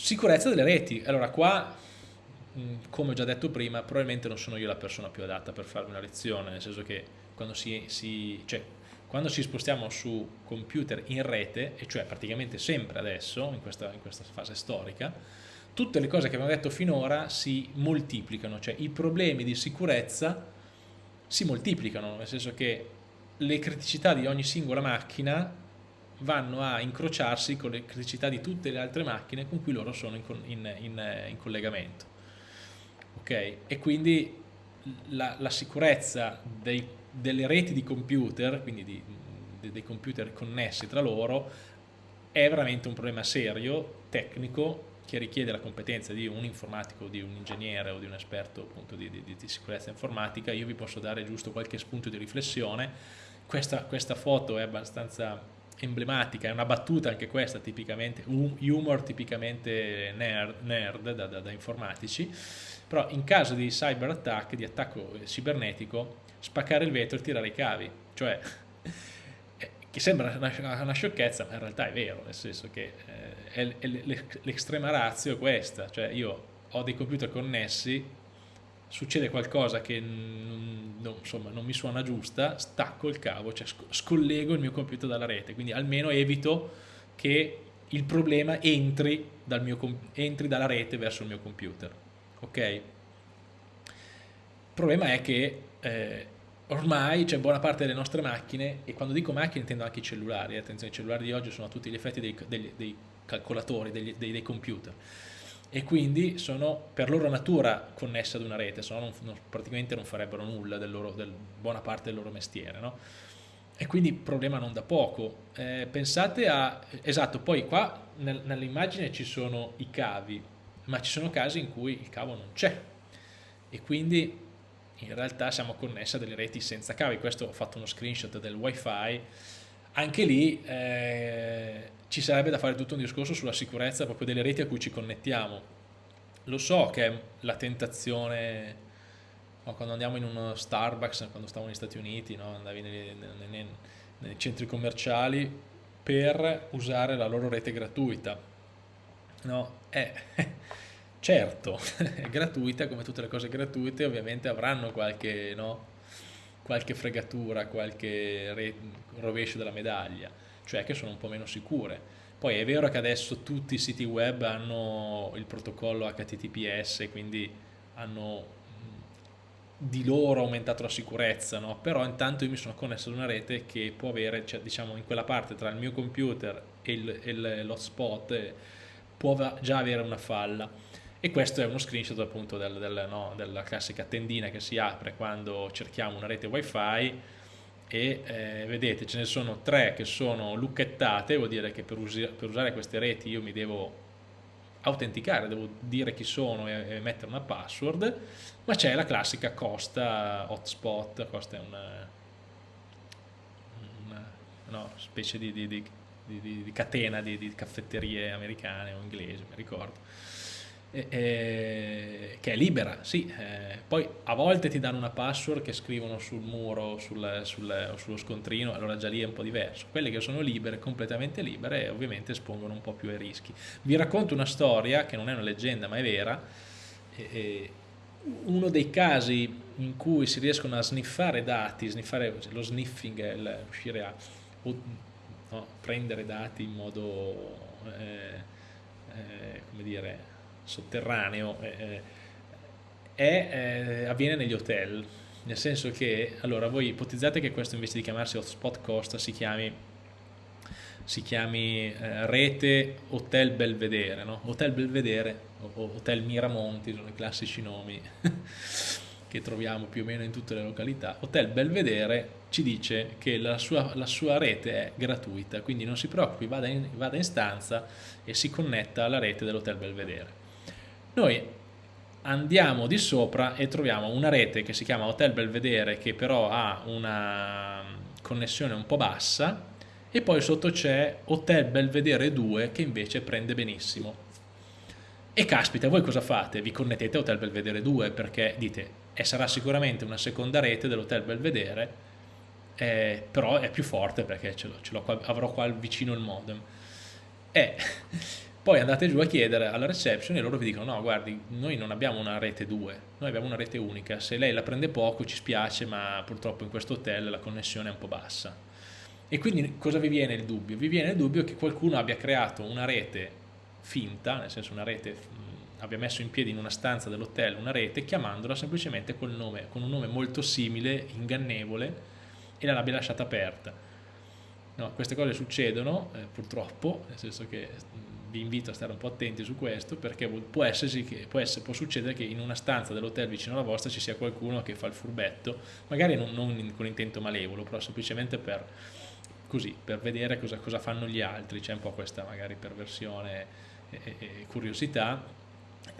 Sicurezza delle reti. Allora qua, come ho già detto prima, probabilmente non sono io la persona più adatta per farvi una lezione, nel senso che quando si, si cioè, quando ci spostiamo su computer in rete, e cioè praticamente sempre adesso, in questa, in questa fase storica, tutte le cose che abbiamo detto finora si moltiplicano, cioè i problemi di sicurezza si moltiplicano, nel senso che le criticità di ogni singola macchina vanno a incrociarsi con le criticità di tutte le altre macchine con cui loro sono in, in, in, in collegamento. Ok? E quindi la, la sicurezza dei, delle reti di computer, quindi di, di, dei computer connessi tra loro, è veramente un problema serio, tecnico, che richiede la competenza di un informatico, di un ingegnere o di un esperto appunto di, di, di sicurezza informatica. Io vi posso dare giusto qualche spunto di riflessione. Questa, questa foto è abbastanza emblematica, è una battuta anche questa tipicamente, humor tipicamente nerd, nerd da, da, da, informatici, però in caso di cyber attack, di attacco cibernetico, spaccare il vetro e tirare i cavi, cioè che sembra una, una sciocchezza ma in realtà è vero, nel senso che eh, l'estrema razio è questa, cioè io ho dei computer connessi succede qualcosa che non, insomma, non mi suona giusta, stacco il cavo, cioè scollego il mio computer dalla rete, quindi almeno evito che il problema entri, dal mio, entri dalla rete verso il mio computer. Ok? Il problema è che eh, ormai c'è buona parte delle nostre macchine, e quando dico macchine intendo anche i cellulari, eh, attenzione, i cellulari di oggi sono a tutti gli effetti dei, dei, dei calcolatori, dei, dei computer, e quindi sono per loro natura connesse ad una rete, se no non, non, praticamente non farebbero nulla del loro, del, buona parte del loro mestiere. No? E quindi problema non da poco. Eh, pensate a... Esatto, poi qua nel, nell'immagine ci sono i cavi, ma ci sono casi in cui il cavo non c'è e quindi in realtà siamo connessi a delle reti senza cavi. Questo ho fatto uno screenshot del wifi anche lì eh, ci sarebbe da fare tutto un discorso sulla sicurezza proprio delle reti a cui ci connettiamo. Lo so che è la tentazione, no, quando andiamo in uno Starbucks, quando stavamo negli Stati Uniti, no, andavi nei, nei, nei centri commerciali per usare la loro rete gratuita. No, eh, certo, è gratuita, come tutte le cose gratuite ovviamente avranno qualche, no, qualche fregatura, qualche rovescio della medaglia cioè che sono un po' meno sicure. Poi è vero che adesso tutti i siti web hanno il protocollo HTTPS, quindi hanno di loro aumentato la sicurezza, no? però intanto io mi sono connesso ad una rete che può avere, cioè, diciamo in quella parte tra il mio computer e l'hotspot eh, può già avere una falla e questo è uno screenshot appunto del, del, no, della classica tendina che si apre quando cerchiamo una rete wifi e eh, vedete ce ne sono tre che sono lucchettate, vuol dire che per, usi per, usare queste reti io mi devo autenticare, devo dire chi sono e, e mettere una password, ma c'è la classica Costa hotspot, Costa è una, una no, specie di, di, di, di catena di, caffetterie americane o inglesi, mi ricordo eh, che è libera, sì, eh, poi a volte ti danno una password che scrivono sul muro sul, sul, sullo scontrino, allora già lì è un po' diverso. Quelle che sono libere, completamente libere, ovviamente espongono un po' più ai rischi. Vi racconto una storia che non è una leggenda ma è vera, eh, uno dei casi in cui si riescono a sniffare dati, sniffare, lo sniffing il, riuscire a no, prendere dati in modo, eh, eh, come dire, sotterraneo eh, eh, eh, avviene negli hotel, nel senso che, allora voi ipotizzate che questo invece di chiamarsi hotspot costa si chiami, si chiami eh, rete Hotel Belvedere, no? Hotel Belvedere o Hotel Miramonti sono i classici nomi che troviamo più o meno in tutte le località. Hotel Belvedere ci dice che la sua, la sua rete è gratuita, quindi non si preoccupi, vada in, vada in stanza e si connetta alla rete dell'Hotel Belvedere noi andiamo di sopra e troviamo una rete che si chiama Hotel Belvedere che però ha una connessione un po' bassa e poi sotto c'è Hotel Belvedere 2 che invece prende benissimo. E caspita voi cosa fate? vi connettete a Hotel Belvedere 2 perché dite e sarà sicuramente una seconda rete dell'Hotel Belvedere eh, però è più forte perché ce qua, avrò qua vicino il modem. E poi andate giù a chiedere alla reception e loro vi dicono no guardi noi non abbiamo una rete 2 noi abbiamo una rete unica se lei la prende poco ci spiace ma purtroppo in questo hotel la connessione è un po' bassa e quindi cosa vi viene il dubbio? vi viene il dubbio che qualcuno abbia creato una rete finta nel senso una rete abbia messo in piedi in una stanza dell'hotel una rete chiamandola semplicemente col nome, con un nome molto simile, ingannevole e l'abbia lasciata aperta. No, queste cose succedono eh, purtroppo, nel senso che vi invito a stare un po' attenti su questo perché può, che, può, essere, può succedere che in una stanza dell'hotel vicino alla vostra ci sia qualcuno che fa il furbetto, magari non, non con intento malevolo, però semplicemente per, così, per vedere cosa, cosa fanno gli altri, c'è un po' questa magari perversione e, e, curiosità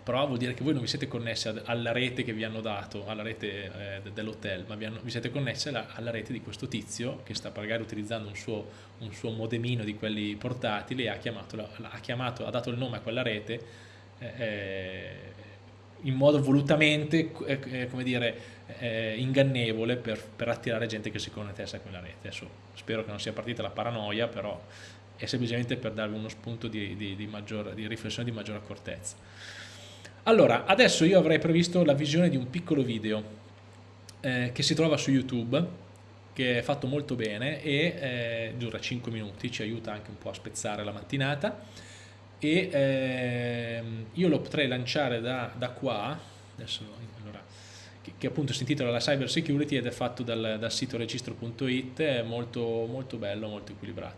però vuol dire che voi non vi siete connessi alla rete che vi hanno dato, alla rete eh, dell'hotel, ma vi, hanno, vi, siete connessi alla, alla, rete di questo tizio che sta magari utilizzando un suo, un suo modemino di quelli portatili e ha chiamato, ha, chiamato, ha dato il nome a quella rete eh, eh in modo volutamente, eh, eh, come dire, eh, ingannevole per, per, attirare gente che si connettesse a quella rete. Adesso spero che non sia partita la paranoia, però è semplicemente per darvi uno spunto di, di, di, maggior, di riflessione di maggiore accortezza. Allora, adesso io avrei previsto la visione di un piccolo video eh, che si trova su YouTube, che è fatto molto bene e eh, dura 5 minuti, ci aiuta anche un po' a spezzare la mattinata e eh, io lo potrei lanciare da, da qua, adesso, allora, che, che, appunto si intitola la cyber security ed è fatto dal, dal sito registro.it, è molto, molto bello, molto equilibrato.